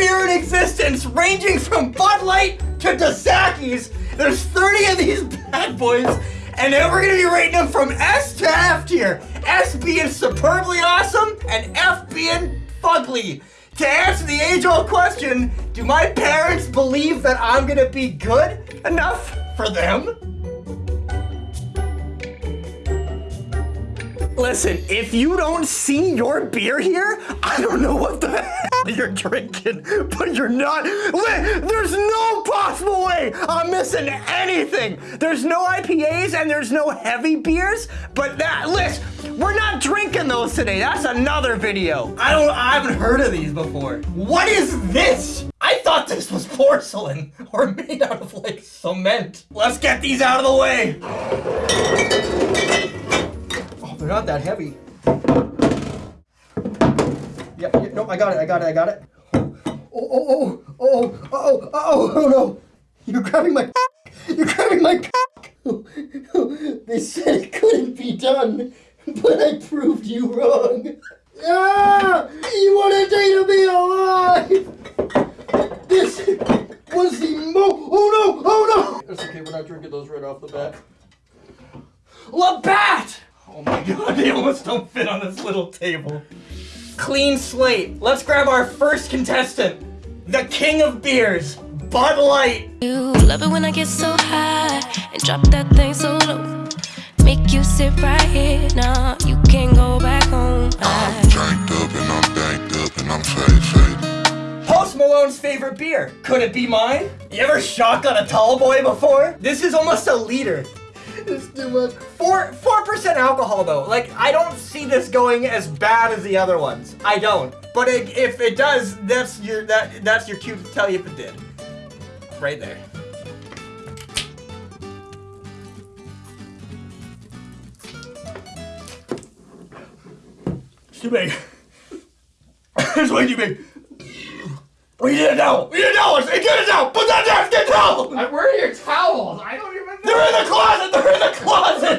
beer in existence, ranging from Bud Light to Dos Equis. There's 30 of these bad boys, and then we're gonna be rating them from S to F tier. S being superbly awesome, and F being fugly. To answer the age-old question, do my parents believe that I'm gonna be good enough for them? Listen, if you don't see your beer here, I don't know what the hell you're drinking, but you're not. There's no possible way I'm missing anything. There's no IPAs and there's no heavy beers, but that list, we're not drinking those today. That's another video. I don't, I haven't heard of these before. What is this? I thought this was porcelain or made out of like cement. Let's get these out of the way. They're not that heavy. Yep, yep, no, I got it, I got it, I got it. Oh, oh, oh, oh, oh, oh, oh, oh, no. You're grabbing my You're grabbing my They said it couldn't be done, but I proved you wrong. Ah! You wanted to be alive! This was the mo- Oh no! Oh no! It's okay, we're not drinking those right off the bat. Labatt! Oh my god, they almost don't fit on this little table. Clean slate. Let's grab our first contestant. The king of beers, Bud Light. You love it when I get so high and drop that thing so low. Make you sit right here now. You can't go back home. I'm jacked up and I'm banked up and I'm safe, safe. Post Malone's favorite beer. Could it be mine? You ever shotgun a tall boy before? This is almost a liter. It's too much. Four four percent alcohol though. Like I don't see this going as bad as the other ones. I don't. But it, if it does, that's your that that's your cue to tell you if it did. Right there. It's too big. it's way too big. We need a towel. We need a towel. Get a towel. Put that down. Get a towel. I, where are your towels? I don't even know. They're in the closet! They're in the closet!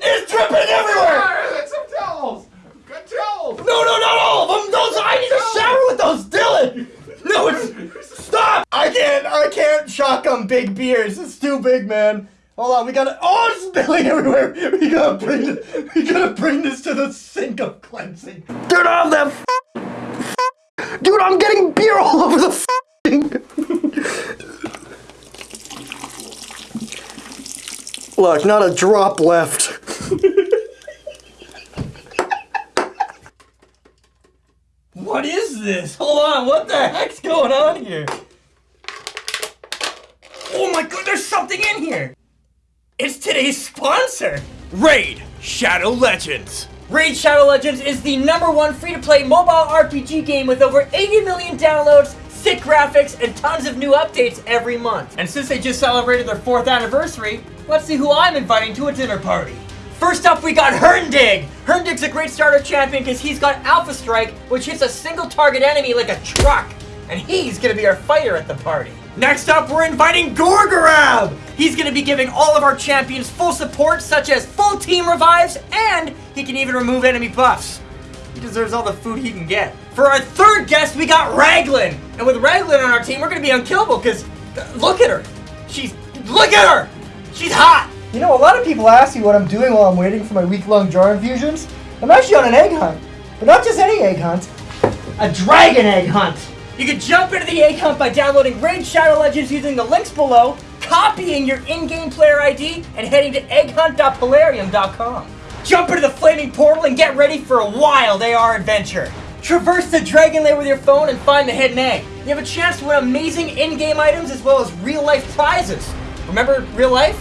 it's dripping everywhere! Get some towels! Good towels! No, no, not all of them! Those I need to shower with those, Dylan! No, it's stop! I can't, I can't shotgun big beers. It's too big, man. Hold on, we gotta. Oh, it's spilling everywhere. We gotta bring this. We gotta bring this to the sink of cleansing. Turn off that. Dude, I'm getting beer all over the. Look, not a drop left. what is this? Hold on, what the heck's going on here? Oh my god, there's something in here! It's today's sponsor! Raid Shadow Legends. Raid Shadow Legends is the number one free-to-play mobile RPG game with over 80 million downloads, sick graphics, and tons of new updates every month. And since they just celebrated their fourth anniversary, Let's see who I'm inviting to a dinner party. First up, we got Herndig. Herndig's a great starter champion because he's got Alpha Strike, which hits a single target enemy like a truck. And he's gonna be our fighter at the party. Next up, we're inviting Gorgorab! He's gonna be giving all of our champions full support, such as full team revives, and he can even remove enemy buffs. He deserves all the food he can get. For our third guest, we got Raglin! And with Raglin on our team, we're gonna be unkillable, because uh, look at her! She's, look at her! She's hot! You know, a lot of people ask me what I'm doing while I'm waiting for my week-long jar infusions. I'm actually on an egg hunt. But not just any egg hunt. A dragon egg hunt! You can jump into the egg hunt by downloading Raid Shadow Legends using the links below, copying your in-game player ID, and heading to egghunt.plarium.com. Jump into the flaming portal and get ready for a wild AR adventure. Traverse the Dragon Lair with your phone and find the hidden egg. You have a chance to win amazing in-game items as well as real-life prizes. Remember real life?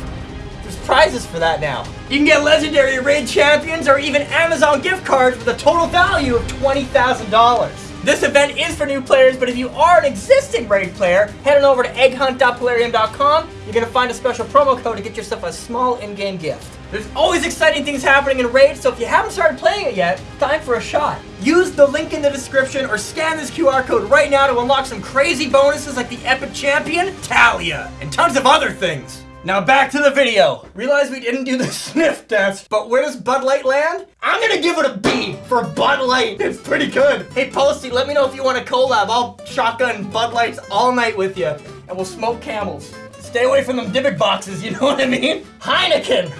There's prizes for that now. You can get legendary raid champions or even Amazon gift cards with a total value of $20,000. This event is for new players, but if you are an existing Raid player, head on over to egghunt.plarium.com. You're going to find a special promo code to get yourself a small in-game gift. There's always exciting things happening in Raid, so if you haven't started playing it yet, time for a shot. Use the link in the description or scan this QR code right now to unlock some crazy bonuses like the Epic Champion, Talia, and tons of other things. Now back to the video. Realize we didn't do the sniff test, but where does Bud Light land? I'm gonna give it a B for Bud Light. It's pretty good. Hey Posty, let me know if you want a collab. I'll shotgun Bud Lights all night with you, and we'll smoke camels. Stay away from them Dybbuk boxes, you know what I mean? Heineken.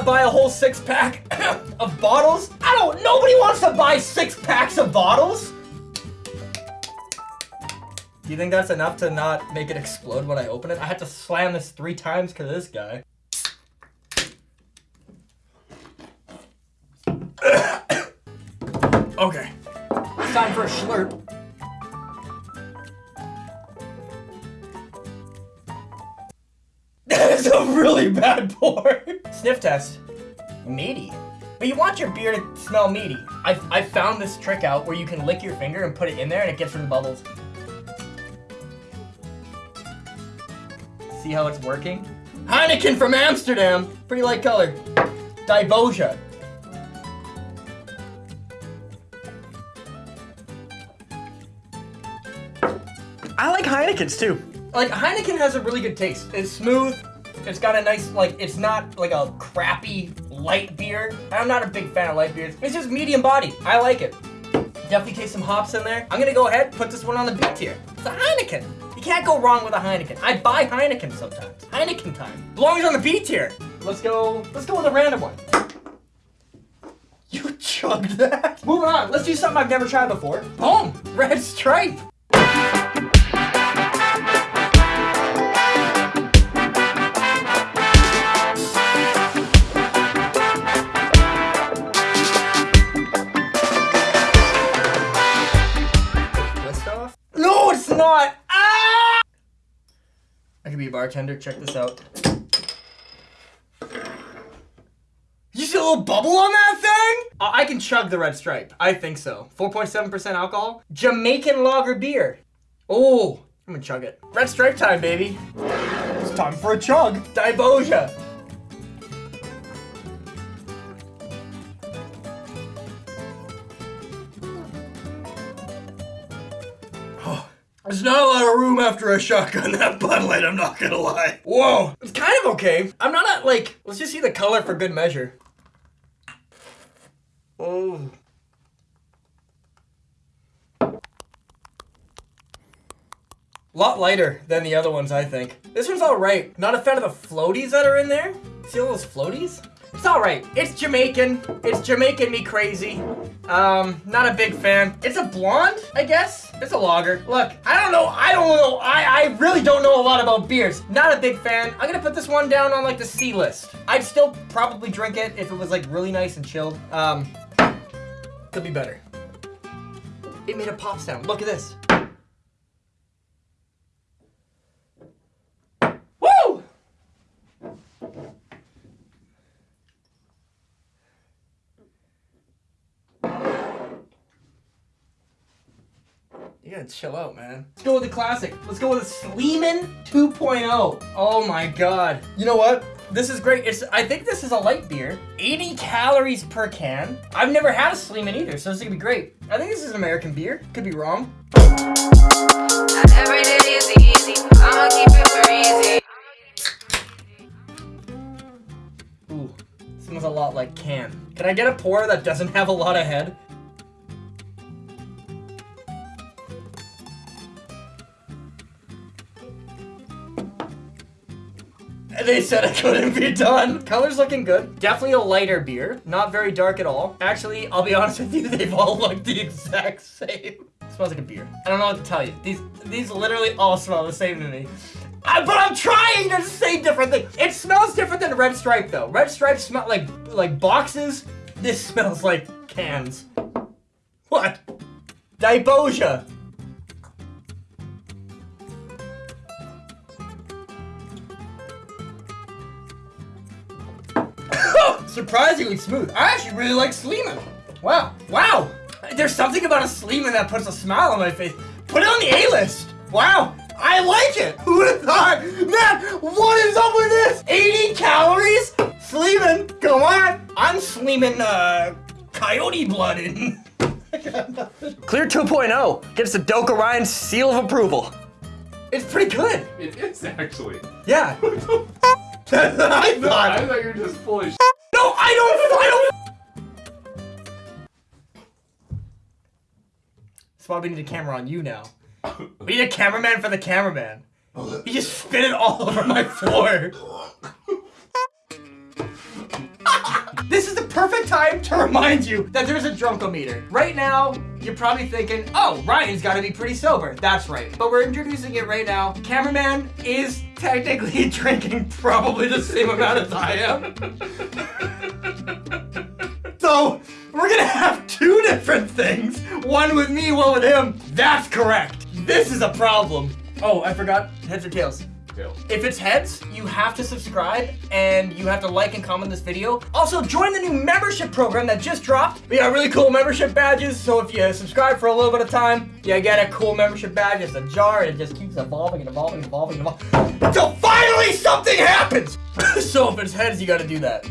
To buy a whole six pack of bottles? I don't, nobody wants to buy six packs of bottles. Do you think that's enough to not make it explode when I open it? I had to slam this three times because of this guy. okay. It's time for a slurp. That's a really bad pour. Sniff test. Meaty. But you want your beer to smell meaty. I, I found this trick out where you can lick your finger and put it in there and it gets rid of the bubbles. See how it's working? Heineken from Amsterdam. Pretty light color. Diboja. I like Heineken's too. Like Heineken has a really good taste. It's smooth. It's got a nice like. It's not like a crappy light beer. I'm not a big fan of light beers. It's just medium body. I like it. Definitely taste some hops in there. I'm gonna go ahead put this one on the B tier. It's a Heineken. You can't go wrong with a Heineken. I buy Heineken sometimes. Heineken time. Belongs on the B tier. Let's go. Let's go with a random one. You chugged that. Moving on. Let's do something I've never tried before. Boom. Red stripe. I could be a bartender. Check this out. You see a little bubble on that thing? Uh, I can chug the red stripe. I think so. 4.7% alcohol. Jamaican lager beer. Oh, I'm gonna chug it. Red stripe time, baby. It's time for a chug. Diboja. There's not a lot of room after a shotgun that Bud Light, I'm not gonna lie. Whoa. It's kind of okay. I'm not like, let's just see the color for good measure. Oh. lot lighter than the other ones, I think. This one's alright. Not a fan of the floaties that are in there. See all those floaties? It's alright. It's Jamaican. It's Jamaican me crazy. Um, not a big fan. It's a blonde, I guess. It's a lager. Look, I don't know. I don't know. I, I really don't know a lot about beers. Not a big fan. I'm gonna put this one down on like the C list. I'd still probably drink it if it was like really nice and chilled. Um, could be better. It made a pop sound. Look at this. Woo! You gotta chill out, man. Let's go with the classic. Let's go with a Sleeman 2.0. Oh my god. You know what? This is great. It's I think this is a light beer. 80 calories per can. I've never had a Sleeman either, so this is gonna be great. I think this is an American beer. Could be wrong. Not every day is easy. I'ma keep it breezy. Ooh, smells a lot like can. Can I get a pour that doesn't have a lot of head? They said it couldn't be done. Color's looking good. Definitely a lighter beer. Not very dark at all. Actually, I'll be honest with you, they've all looked the exact same. smells like a beer. I don't know what to tell you. These these literally all smell the same to me. I, but I'm trying to say different things. It smells different than Red Stripe though. Red Stripe smell like like boxes. This smells like cans. What? Diboja. Surprisingly smooth. I actually really like Sleeman. Wow. Wow. There's something about a Sleeman that puts a smile on my face. Put it on the A list. Wow. I like it. Who would have thought? Man, what is up with this? 80 calories? Sleeming, come on. I'm sleeming uh, coyote blood in. Clear 2.0 gets the Doka Ryan seal of approval. It's pretty good. It is actually. Yeah. That's what I No, thought. I thought you were just full of shit. No, I don't. I don't. That's why we need a camera on you now. We need a cameraman for the cameraman. He just spit it all over my floor. this is the perfect time to remind you that there's a drunkometer. Right now, you're probably thinking, oh, Ryan's gotta be pretty sober. That's right. But we're introducing it right now. Cameraman is technically drinking probably the same amount as I am. So we're gonna have two different things. One with me, one with him. That's correct. This is a problem. Oh, I forgot. Heads or tails? If it's heads, you have to subscribe and you have to like and comment this video. Also, join the new membership program that just dropped. We got really cool membership badges, so if you subscribe for a little bit of time, you get a cool membership badge. It's a jar, and it just keeps evolving and evolving and evolving and evolving until finally something happens. so if it's heads, you gotta do that.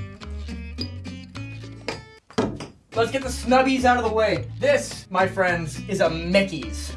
Let's get the snubbies out of the way. This, my friends, is a Mickey's.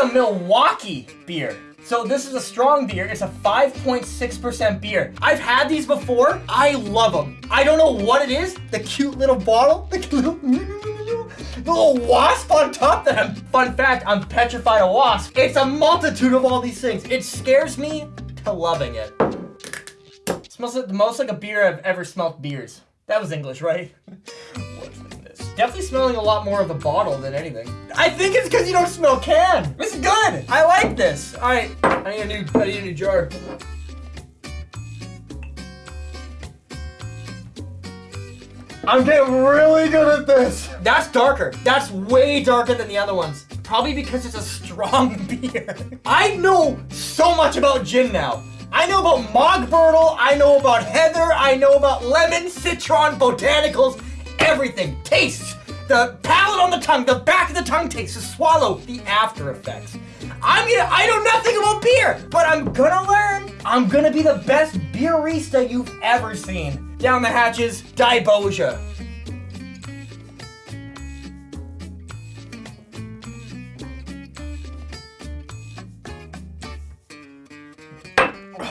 A Milwaukee beer. So this is a strong beer. It's a 5.6% beer. I've had these before. I love them. I don't know what it is. The cute little bottle. The little, the little wasp on top that I'm, fun fact, I'm petrified of wasp. It's a multitude of all these things. It scares me to loving it. smells like the most like a beer I've ever smelt beers. That was English, right? What's in this? Definitely smelling a lot more of the bottle than anything. I think it's because you don't smell can. This is good. I like this. All right, I need a new, I need a new jar. I'm getting really good at this. That's darker. That's way darker than the other ones. Probably because it's a strong beer. I know so much about gin now. I know about Mogbertle, I know about Heather, I know about lemon, citron, botanicals, everything. Tastes, the palate on the tongue, the back of the tongue tastes, the swallow, the after effects. I'm gonna, I know nothing about beer, but I'm gonna learn. I'm gonna be the best beerista you've ever seen. Down the hatches, Diboja.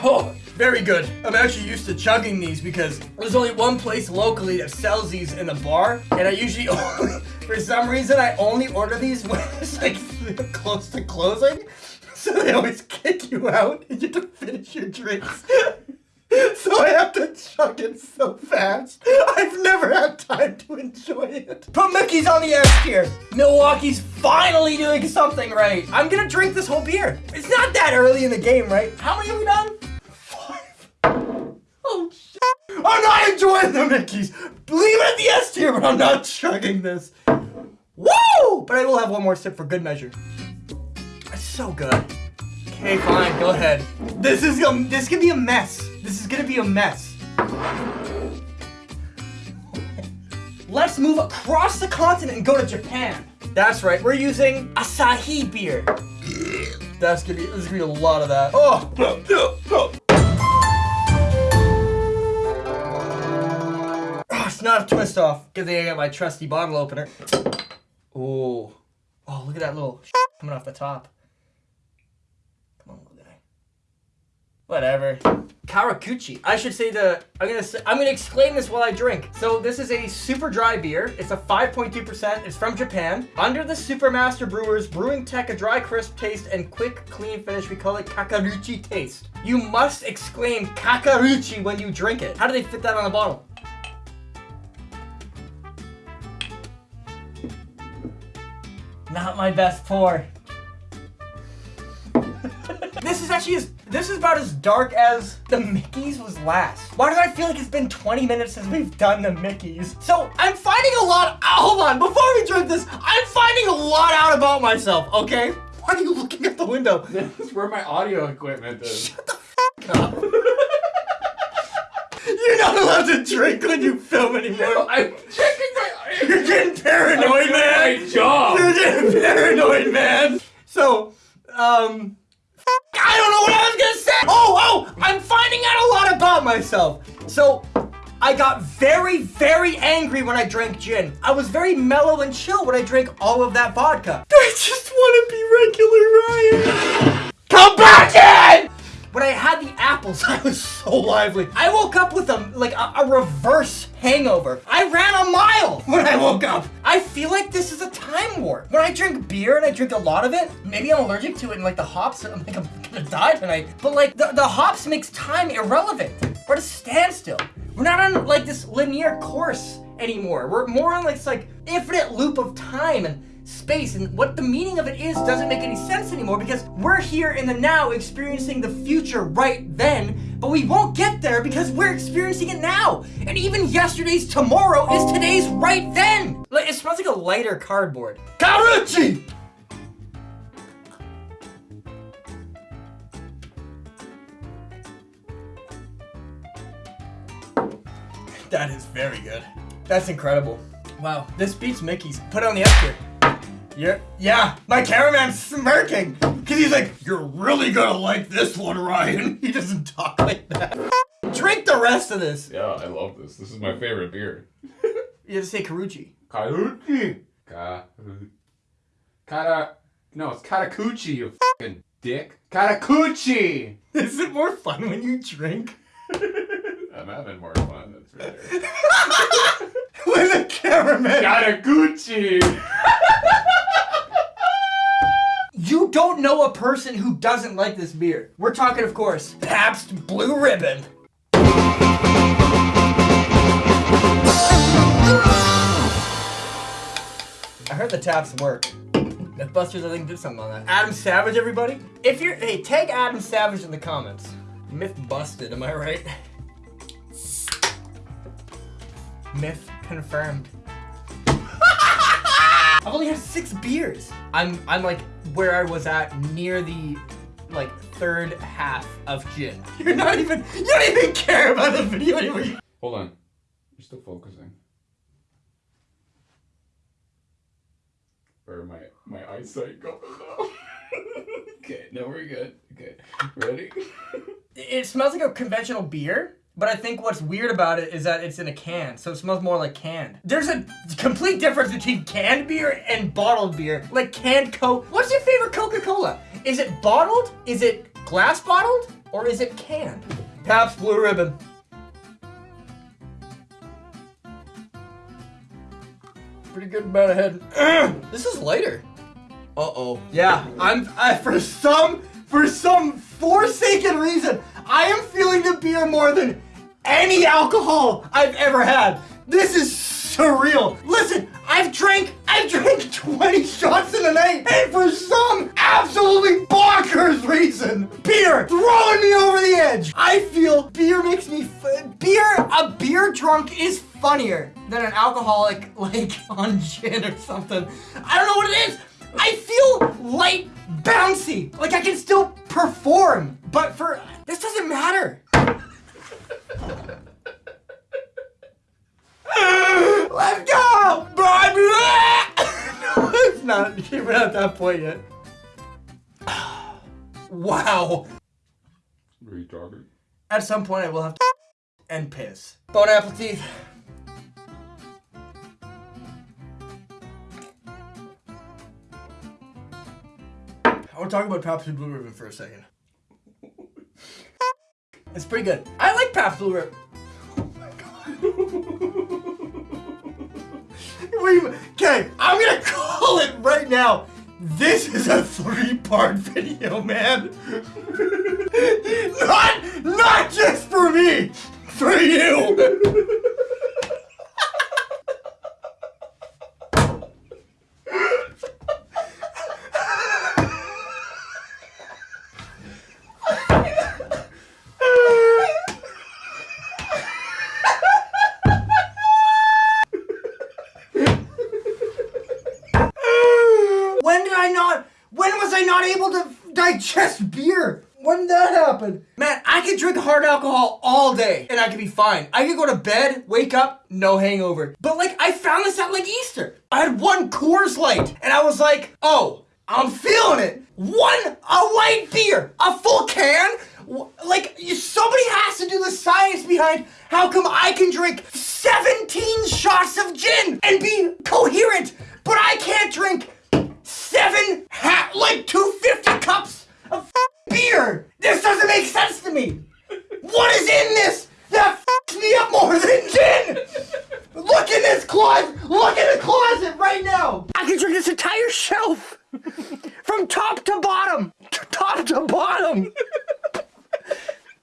Oh, very good. I'm actually used to chugging these because there's only one place locally that sells these in a bar, and I usually only, for some reason, I only order these when it's like close to closing. So they always kick you out and you have to finish your drinks. So I have to chug it so fast. I've never had time to enjoy it. Put Mickey's on the S tier. Milwaukee's finally doing something right. I'm gonna drink this whole beer. It's not that early in the game, right? How many have we done? Oh shit. I'm not enjoying the Mickey's. Leave it at the S tier, but I'm not chugging this. Woo! But I will have one more sip for good measure. It's so good. Okay, fine, go ahead. This is um, this could be a mess. This is gonna be a mess. Let's move across the continent and go to Japan. That's right, we're using Asahi beer. That's gonna be, there's gonna be a lot of that. Oh! It's not a twist off. Thing I got my trusty bottle opener. Oh. Oh, look at that little coming off the top. Come on, little guy. Whatever. Karakuchi. I should say the. I'm gonna. Say, I'm gonna exclaim this while I drink. So this is a super dry beer. It's a 5.2%. It's from Japan. Under the Supermaster Brewers brewing tech, a dry, crisp taste and quick, clean finish. We call it Kakaruchi taste. You must exclaim Kakaruchi when you drink it. How do they fit that on the bottle? Not my best pour. this is actually as this is about as dark as the Mickey's was last. Why do I feel like it's been 20 minutes since we've done the Mickey's? So I'm finding a lot. hold on, before we drink this, I'm finding a lot out about myself. Okay? Why are you looking at the window? This is where my audio equipment is. Shut the f- up. You're not allowed to drink when you film anymore. I'm checking my. You're getting paranoid, man. My job. You're getting paranoid, man. So, um, I don't know what I was gonna say. Oh, oh, I'm finding out a lot about myself. So, I got very, very angry when I drank gin. I was very mellow and chill when I drank all of that vodka. I just want to be regular Ryan. Come back in! When I had the apples, I was so lively. I woke up with a like a, a reverse hangover. I ran a mile when I woke up. I feel like this is a time warp. When I drink beer and I drink a lot of it, maybe I'm allergic to it and like the hops, I'm like I'm gonna die tonight. But like the, the hops makes time irrelevant. We're at a standstill. We're not on like this linear course anymore. We're more on like this like infinite loop of time and space and what the meaning of it is doesn't make any sense anymore because we're here in the now experiencing the future right then, but we won't get there because we're experiencing it now. And even yesterday's tomorrow is today's right then. Like, It smells like a lighter cardboard. Karuchi! That is very good. That's incredible. Wow, this beats Mickey's. Put it on the up here. Yeah, yeah, my cameraman's smirking. Cause he's like, you're really gonna like this one, Ryan. He doesn't talk like that. Drink the rest of this. Yeah, I love this. This is my favorite beer. You have to say Karuchi. Karuchi. Ka. Kata. No, it's Katakuchi, you fucking dick. Katakuchi! Is it more fun when you drink? I'm having more fun, that's for sure. With a cameraman. Katakuchi! Don't know a person who doesn't like this beer. We're talking, of course, Pabst Blue Ribbon. I heard the taps work. Mythbusters, I think, did something on that. Adam Savage, everybody. If you're, hey, tag Adam Savage in the comments. Myth busted, am I right? Myth confirmed. I've only had six beers. I'm I'm like where I was at near the like third half of gin. You're not even you don't even care about the video anymore. Hold on. You're still focusing. Or my my eyesight going now. okay, no, we're good. Okay, ready? It smells like a conventional beer, but I think what's weird about it is that it's in a can, so it smells more like canned. There's a complete difference between canned beer and bottled beer. Like canned Coke. What's your favorite Coca-Cola? Is it bottled? Is it glass bottled? Or is it canned? Pabst Blue Ribbon. Pretty good amount ahead. this is lighter. Uh-oh. Yeah, I'm I, for some for some forsaken reason, I am feeling the beer more than any alcohol I've ever had. This is surreal. Listen, I've drank I've drank 20 shots in a night, and for some absolutely bonkers reason, beer throwing me over the edge. I feel beer makes me beer. A beer drunk is funnier than an alcoholic like on gin or something. I don't know what it is. I feel light, bouncy. Like I can still perform, but for this doesn't matter. Let's go! Blah. no, it's not. We're not at that point yet. wow. What are you talking? At some point, I will have to and piss. Bone apple teeth. I want to talk about Pabst Blue Ribbon for a second. It's pretty good. I like Pabst Blue Ribbon. We okay. I'm gonna call it right now. This is a three-part video, man. not, not just for me, for you. Be fine. I could go to bed, wake up, no hangover. But like, I found this out like Easter. I had one Coors Light and I was like, oh, I'm feeling it. One, a light beer, a full can. Like, somebody has to do the science behind how come I can drink 17 shots of gin and be coherent, but I can't drink seven, ha- like 250 cups of beer. This doesn't make sense to me. What is in this that f***s me up more than gin? Look in this closet. Look in the closet right now. I can drink this entire shelf from top to bottom, to top to bottom.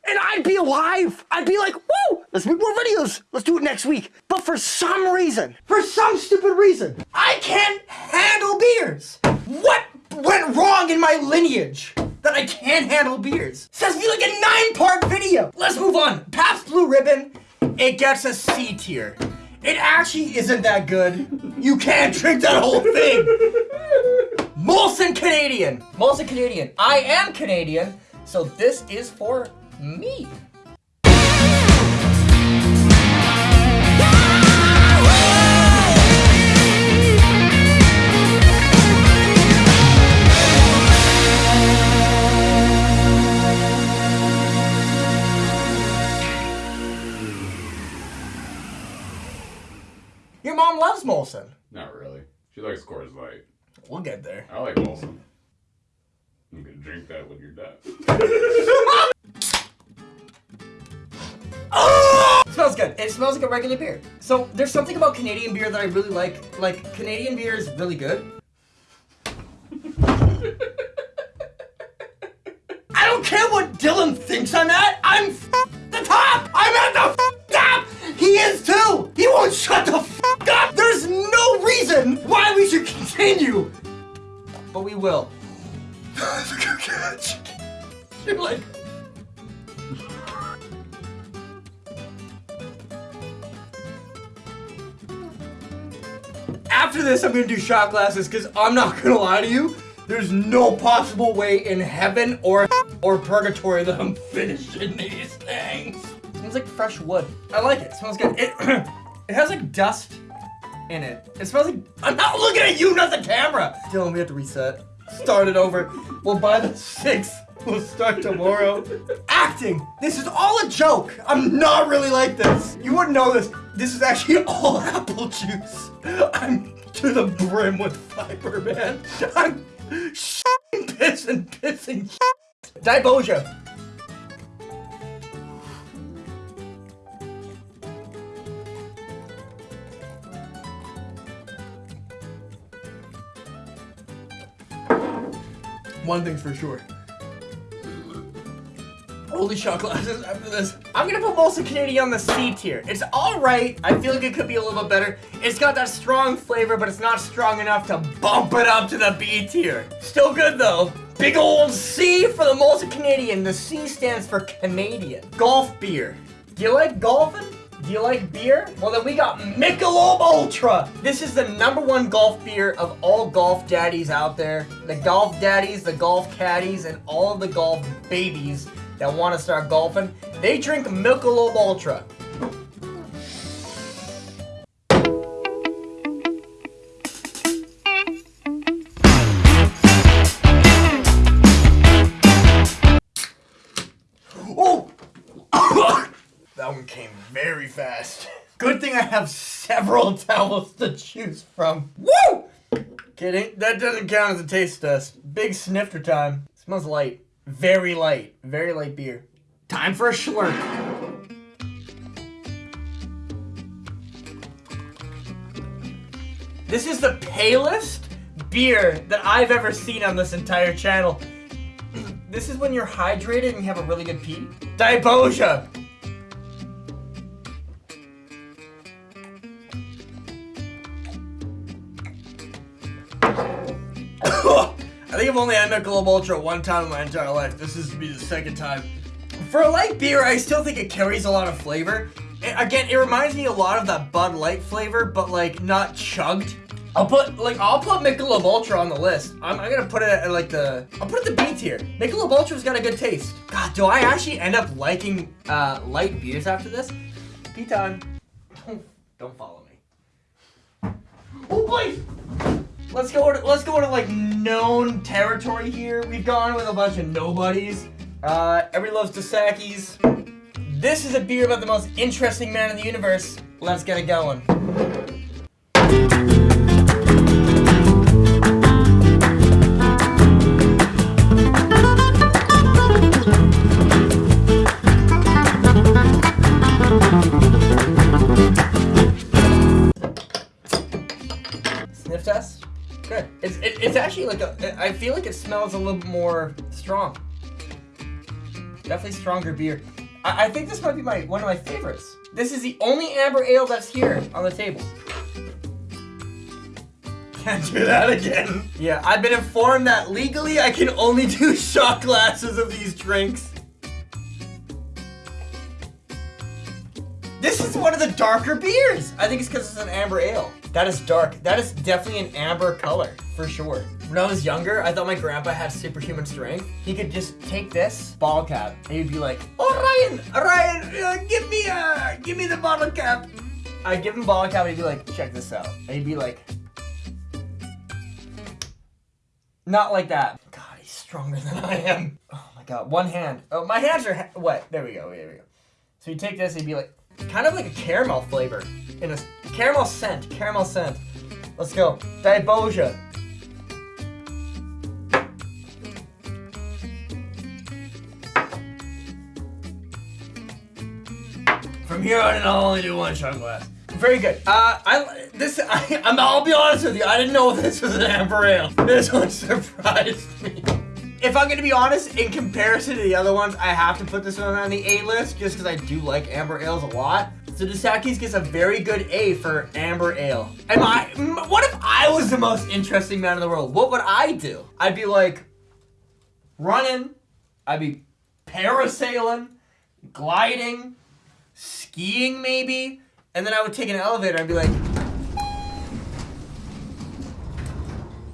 And I'd be alive. I'd be like, whoa, let's make more videos. Let's do it next week. But for some reason, for some stupid reason, I can't handle beers. What went wrong in my lineage that I can't handle beers? To be like a nine part video. Let's move on. Pabst Blue Ribbon, it gets a C tier. It actually isn't that good. You can't drink that whole thing. Molson Canadian. Molson Canadian. I am Canadian, so this is for me. Mom loves Molson. Not really. She likes Coors Light. We'll get there. I like Molson. You can drink that when you're done. smells good. It smells like a regular beer. So there's something about Canadian beer that I really like. Like Canadian beer is really good. I don't care what Dylan thinks I'm at. I'm f- the top. I'm at the f- top. He is too. He won't shut the f- up. There's no reason why we should continue. But we will. You're like. After this, I'm gonna do shot glasses because I'm not gonna lie to you. There's no possible way in heaven or or purgatory that I'm finishing these things. Smells like fresh wood. I like it. smells good. It it has like dust in it. It smells like I'm not looking at you, not the camera. Dylan, we have to reset. Start it over. We'll buy the six. We'll start tomorrow. Acting. This is all a joke. I'm not really like this. You wouldn't know this. This is actually all apple juice. I'm to the brim with fiber, man. I'm pissing shit. Diboja. One thing's for sure. Holy shot glasses after this. I'm gonna put Molson Canadian on the C tier. It's alright. I feel like it could be a little bit better. It's got that strong flavor, but it's not strong enough to bump it up to the B tier. Still good though. Big old C for the Molson Canadian. The C stands for Canadian. Golf beer. Do you like golfing? Do you like beer? Well then we got Michelob Ultra. This is the number one golf beer of all golf daddies out there. The golf daddies, the golf caddies, and all the golf babies that want to start golfing. They drink Michelob Ultra. Came very fast. Good thing I have several towels to choose from. Woo! Kidding. That doesn't count as a taste test. Big snifter time. Smells light. Very light. Very light beer. Time for a slurp. This is the palest beer that I've ever seen on this entire channel. This is when you're hydrated and you have a really good pee. Diboja. Think I've only had Michelob Ultra one time in my entire life. This is to be the second time. For a light beer, I still think it carries a lot of flavor. A- again, it reminds me a lot of that Bud Light flavor, but like not chugged. I'll put like I'll put Michelob Ultra on the list. I'm, I'm gonna put it at like the I'll put it at the B tier. Michelob Ultra's got a good taste. God, do I actually end up liking uh, light beers after this? B time. Don't follow me. Oh boy. Let's go. To, let's go to like known territory here. We've gone with a bunch of nobodies. Uh, everybody loves Dos Equis. This is a beer about the most interesting man in the universe. Let's get it going. It's it, it's actually like a. I feel like it smells a little more strong. Definitely stronger beer. I, I think this might be my one of my favorites. This is the only amber ale that's here on the table. Can't do that again. Yeah, I've been informed that legally I can only do shot glasses of these drinks. This is one of the darker beers. I think it's because it's an amber ale. That is dark. That is definitely an amber color, for sure. When I was younger, I thought my grandpa had superhuman strength. He could just take this bottle cap and he'd be like, "Oh Ryan, Ryan, uh, give me uh, give me the bottle cap." I'd give him bottle cap and he'd be like, "Check this out," and he'd be like, "Not like that." God, he's stronger than I am. Oh my God, one hand. Oh, my hands are ha- wet. There we go. There we go. So you take this, and he'd be like, kind of like a caramel flavor in a caramel scent. Caramel scent. Let's go. Diboja. From here on in, I'll only do one shot glass. Very good. Uh, I this I, I'm. I'll be honest with you. I didn't know this was an amber ale. This one surprised me. If I'm gonna be honest, in comparison to the other ones, I have to put this one on the A list just because I do like amber ales a lot. So Dos Equis gets a very good A for amber ale. Am I? What if I was the most interesting man in the world? What would I do? I'd be like running. I'd be parasailing, gliding, skiing maybe, and then I would take an elevator and be like,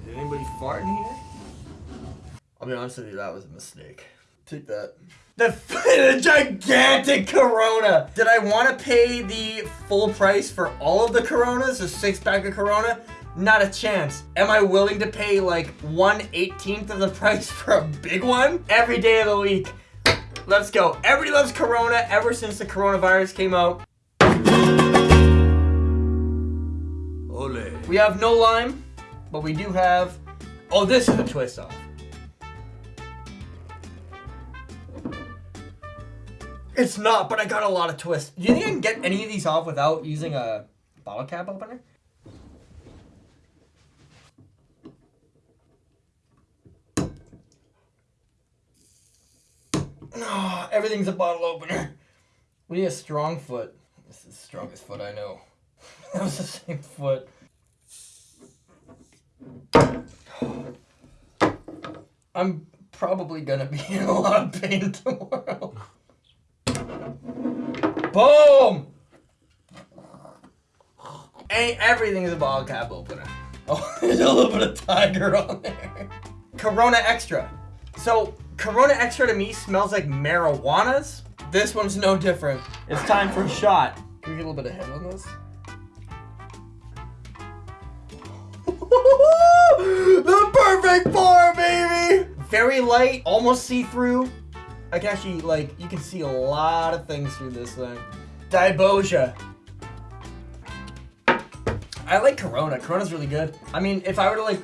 "Did anybody fart in here?" I'll be honest with you, that was a mistake. Take that. The, the gigantic Corona. Did I want to pay the full price for all of the Coronas, a six pack of Corona? Not a chance. Am I willing to pay like 1 18th of the price for a big one? Every day of the week. Let's go. Everybody loves Corona ever since the coronavirus came out. Ole. We have no lime, but we do have. Oh, this is a twist off. It's not, but I got a lot of twists. Do you think I can get any of these off without using a bottle cap opener? No, everything's a bottle opener. We need a strong foot. This is the strongest foot I know. that was the same foot. I'm probably gonna be in a lot of pain tomorrow. Boom! Ain't everything is a bottle cap opener. Oh, there's a little bit of tiger on there. Corona Extra. So, Corona Extra to me smells like marijuanas. This one's no different. It's time for a shot. Can we get a little bit of head on this? the perfect pour, baby! Very light, almost see-through. I can actually, like, you can see a lot of things through this thing. Diboja. I like Corona. Corona's really good. I mean, if I were to, like,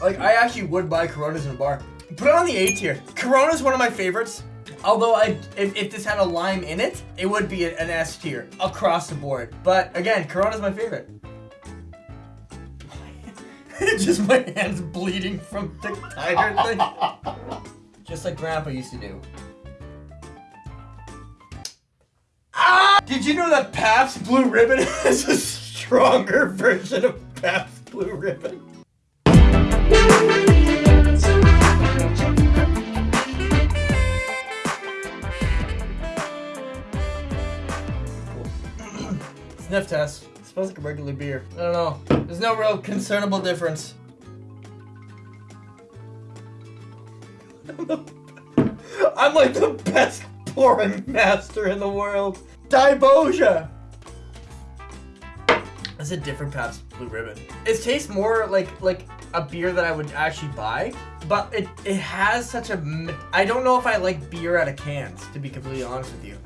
like, I actually would buy Coronas in a bar. Put it on the A tier. Corona's one of my favorites. Although I, if, if this had a lime in it, it would be an S tier across the board. But again, Corona's my favorite. Just my hands bleeding from the tiger thing. Just like Grandpa used to do. Ah! Did you know that Pabst Blue Ribbon is a stronger version of Pabst Blue Ribbon? Sniff test. Supposed smells like a regular beer. I don't know. There's no real concernable difference. I'm like the best pouring master in the world. Diboja. That's a different Pabst Blue Ribbon. It tastes more like like a beer that I would actually buy, but it it has such a... I don't know if I like beer out of cans. To be completely honest with you,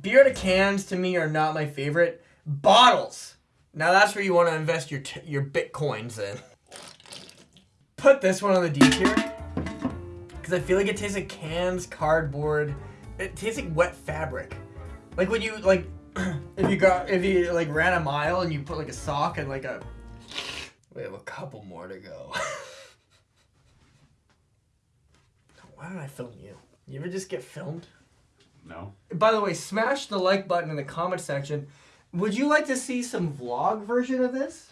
beer out of cans to me are not my favorite. Bottles. Now that's where you want to invest your your bitcoins in. Put this one on the D tier because I feel like it tastes like cans, cardboard. It tastes like wet fabric. Like when you like, if you got if you like ran a mile and you put like a sock and like a. We have a couple more to go. Why don't I film you? You ever just get filmed? No. By the way, smash the like button in the comment section. Would you like to see some vlog version of this?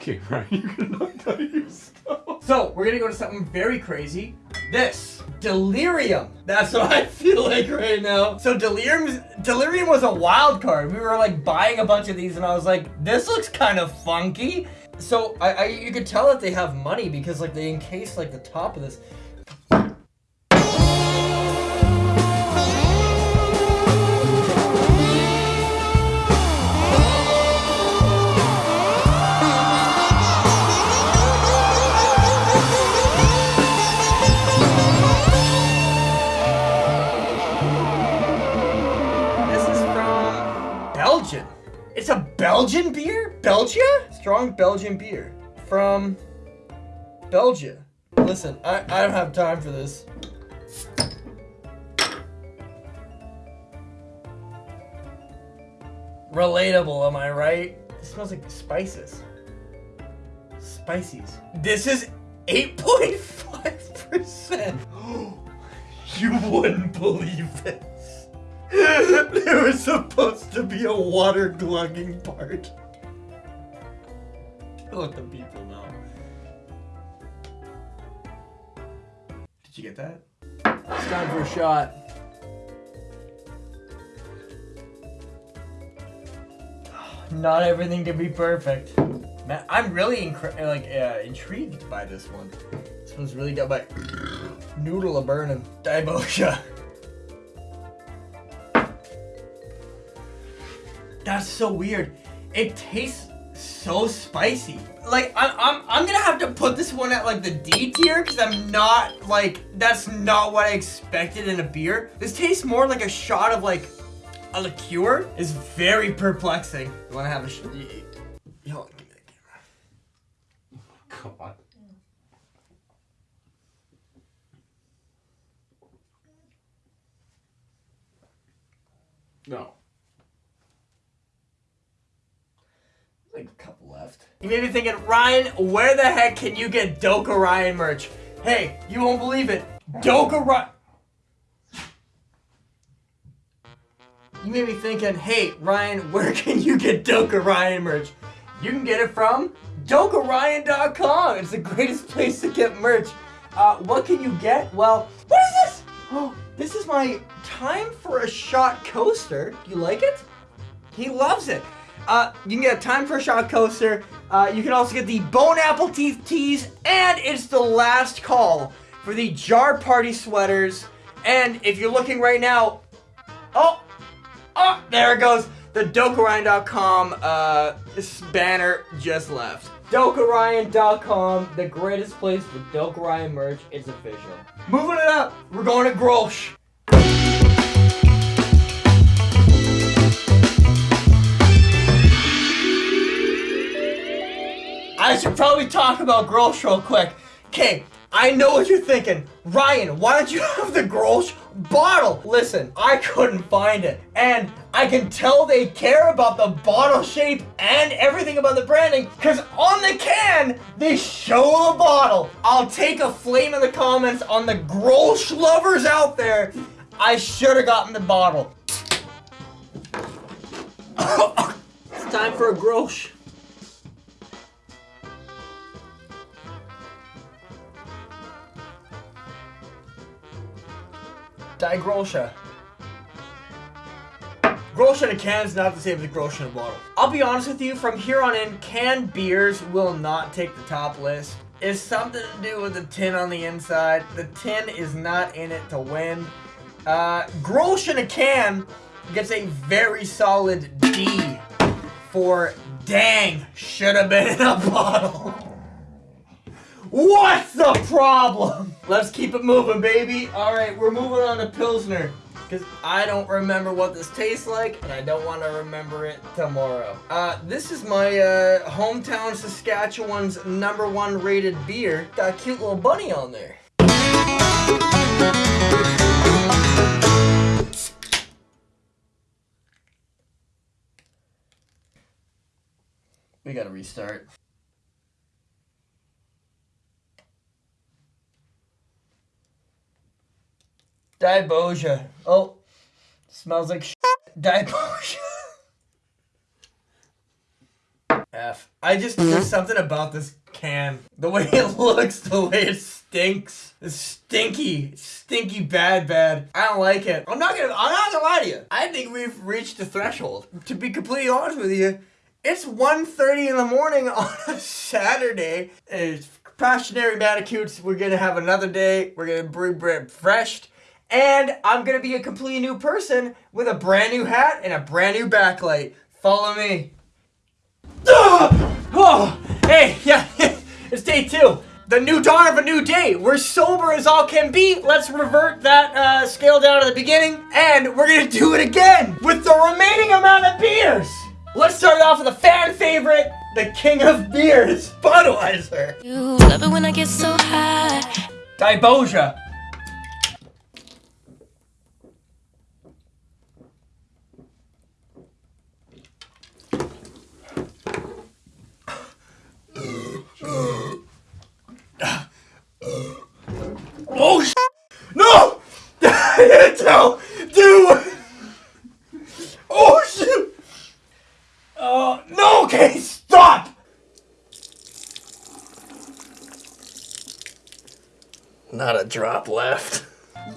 Okay, right. You're gonna knock down your stuff. So, we're gonna go to something very crazy. This. Delirium. That's what I feel like right now. So Delirium Delirium was a wild card. We were like buying a bunch of these and I was like, this looks kind of funky. So I, I you could tell that they have money because like they encase like the top of this. This Belgian beer? Belgia? Strong Belgian beer. From Belgia. Listen, I, I don't have time for this. Relatable, am I right? It smells like spices. Spices. This is 8.5%. You wouldn't believe this. there was supposed to be a water glugging part. Let the people know. Did you get that? It's time for a shot. Not everything can be perfect. Man, I'm really like uh, intrigued by this one. This one's really got my noodle a burning. Daibosha. That's so weird. It tastes so spicy. Like I'm, I'm, I'm gonna have to put this one at like the D tier because I'm not like that's not what I expected in a beer. This tastes more like a shot of like a liqueur. It's very perplexing. You wanna have a sh- Yo, give me the camera. God. No. Like a couple left. You may be thinking, Ryan, where the heck can you get Doka Ryan merch? Hey, you won't believe it. Doka Ryan. You may be thinking, hey, Ryan, where can you get Doka Ryan merch? You can get it from DokaRyan.com. It's the greatest place to get merch. Uh, what can you get? Well, what is this? Oh, this is my time for a shot coaster. You like it? He loves it. Uh, you can get a time for a shot coaster. Uh, you can also get the bone apple teeth tees, and it's the last call for the jar party sweaters. And if you're looking right now, oh, oh, there it goes. The DokaRyan.com uh, banner just left. DokaRyan.com, the greatest place for Doka Ryan merch. is official. Moving it up, we're going to Grolsch. I should probably talk about Grolsch real quick. Okay, I know what you're thinking. Ryan, why don't you have the Grolsch bottle? Listen, I couldn't find it. And I can tell they care about the bottle shape and everything about the branding because on the can, they show the bottle. I'll take a flame in the comments on the Grolsch lovers out there. I should have gotten the bottle. it's time for a Grolsch. Die Grolsche. Grolsch in a can is not the same as a Grolsch in a bottle. I'll be honest with you, from here on in, canned beers will not take the top list. It's something to do with the tin on the inside. The tin is not in it to win. Uh, Grolsch in a can gets a very solid D for dang, should have been in a bottle. What's the problem? Let's keep it moving, baby. All right, we're moving on to Pilsner. Because I don't remember what this tastes like, and I don't want to remember it tomorrow. Uh, this is my uh, hometown Saskatchewan's number one rated beer. Got a cute little bunny on there. We gotta restart. Diboja. Oh, smells like shit. Diboja. F. I just there's mm-hmm. something about this can. The way it looks, the way it stinks. It's stinky, stinky, bad, bad. I don't like it. I'm not gonna. I'm not gonna lie to you. I think we've reached the threshold. To be completely honest with you, it's 1.30 in the morning on a Saturday. It's Passionary Bandicoots. We're gonna have another day. We're gonna bread fresh. And I'm gonna be a completely new person with a brand new hat and a brand new backlight. Follow me. Ah! Oh, hey, yeah, it's day two. The new dawn of a new day. We're sober as all can be. Let's revert that uh, scale down to the beginning, and we're gonna do it again with the remaining amount of beers. Let's start it off with a fan favorite, the king of beers, Budweiser. You love it when I get so high. Diboja. Oh sh- No! no! Dude! Oh shit! Oh no! Okay, stop! Not a drop left.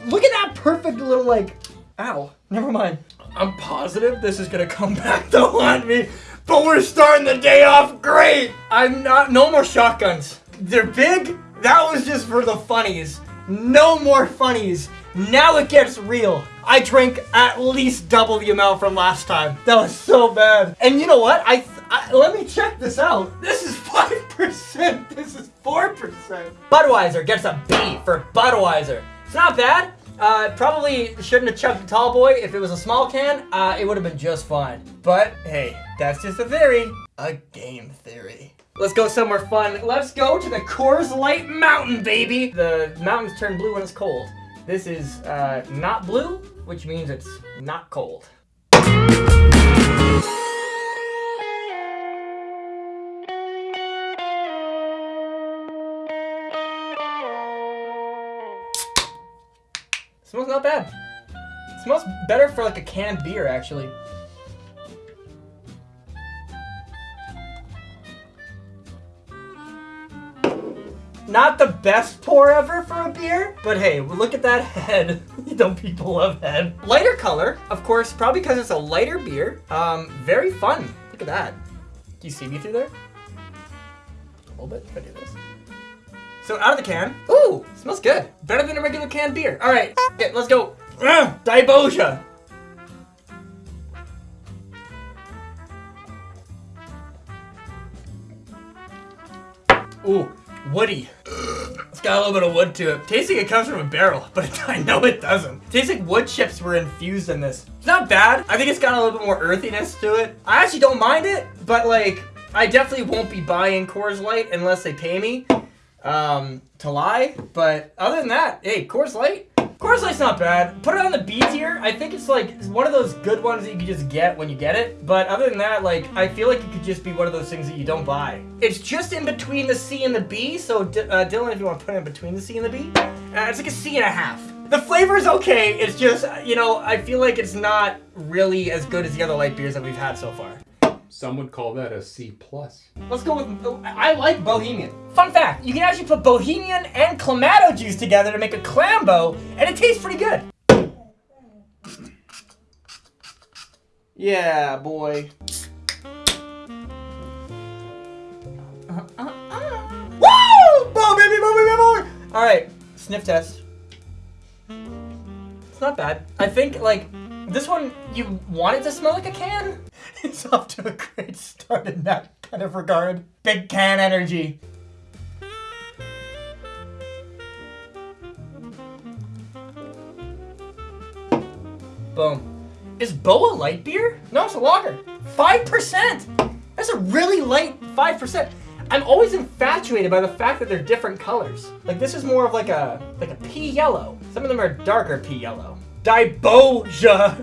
Look at that perfect little like. Ow. Never mind. I'm positive this is gonna come back to haunt me, but we're starting the day off great. I'm not. No more shotguns. They're big. That was just for the funnies. No more funnies. Now it gets real. I drank at least double the amount from last time. That was so bad. And you know what? I, I let me check this out. This is five percent. This is four percent. Budweiser gets a B for Budweiser. It's not bad. Uh, probably shouldn't have chugged the tall boy. If it was a small can, uh, it would have been just fine. But hey, that's just a theory. A game theory. Let's go somewhere fun. Let's go to the Coors Light Mountain, baby. The mountains turn blue when it's cold. This is uh, not blue, which means it's not cold. Smells not bad. smells better for like a canned beer, actually. Not the best pour ever for a beer, but hey, look at that head. Don't people love head? Lighter color, of course, probably because it's a lighter beer. Um, very fun. Look at that. Do you see me through there? A little bit. If I do this. So out of the can. Ooh, smells good. Better than a regular canned beer. All right, okay, let's go. Ugh, Diboja. Ooh, woody. It's got a little bit of wood to it. Tasting it comes from a barrel, but I know it doesn't. Tastes like wood chips were infused in this. It's not bad. I think it's got a little bit more earthiness to it. I actually don't mind it, but like, I definitely won't be buying Coors Light unless they pay me um, to lie. But other than that, hey, Coors Light. Coors Light's not bad. Put it on the B tier. I think it's like one of those good ones that you can just get when you get it. But other than that, like I feel like it could just be one of those things that you don't buy. It's just in between the C and the B. So D- uh, Dylan, if you want to put it in between the C and the B, uh, it's like a C and a half. The flavor is okay. It's just you know I feel like it's not really as good as the other light beers that we've had so far. Some would call that a C plus. Let's go with. I like Bohemian. Fun fact: you can actually put Bohemian and Clamato juice together to make a Clambo, and it tastes pretty good. Yeah, boy. Woo! Boom, baby, boom, baby, boom. All right, sniff test. It's not bad. I think like this one, you want it to smell like a can. It's off to a great start in that kind of regard. Big can energy. Boom. Is Boa light beer? No, it's a lager. 5%! That's a really light 5%. I'm always infatuated by the fact that they're different colors. Like this is more of like a like a pea yellow. Some of them are darker pea yellow. Diboja.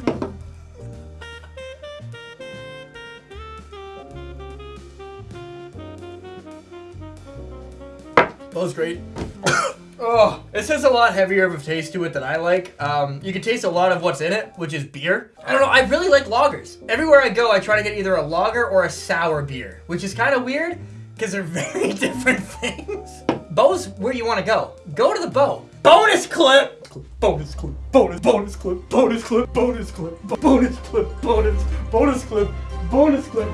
That was great. Oh, this has a lot heavier of a taste to it than I like. Um, you can taste a lot of what's in it, which is beer. I don't know, I really like lagers. Everywhere I go, I try to get either a lager or a sour beer, which is kind of weird because they're very different things. Bo's where you want to go. Go to the bow. Bonus clip! Bonus clip, bonus, bonus clip, bonus clip, bonus clip, bonus clip, bonus, bonus clip, bonus clip,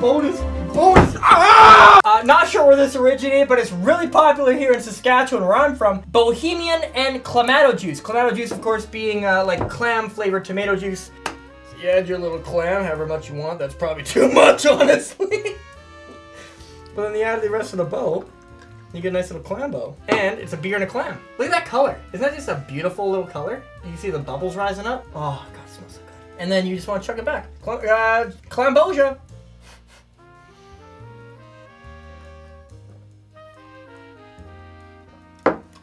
bonus, bonus. Ah! Uh, not sure where this originated, but it's really popular here in Saskatchewan, where I'm from. Bohemian and Clamato juice. Clamato juice, of course, being uh, like clam flavored tomato juice. So you add your little clam, however much you want. That's probably too much, honestly. but then you add the rest of the bow. You get a nice little clam bow. And it's a beer and a clam. Look at that color. Isn't that just a beautiful little color? You can see the bubbles rising up. Oh, God, it smells so good. And then you just want to chuck it back. Clam, uh, Clambosia.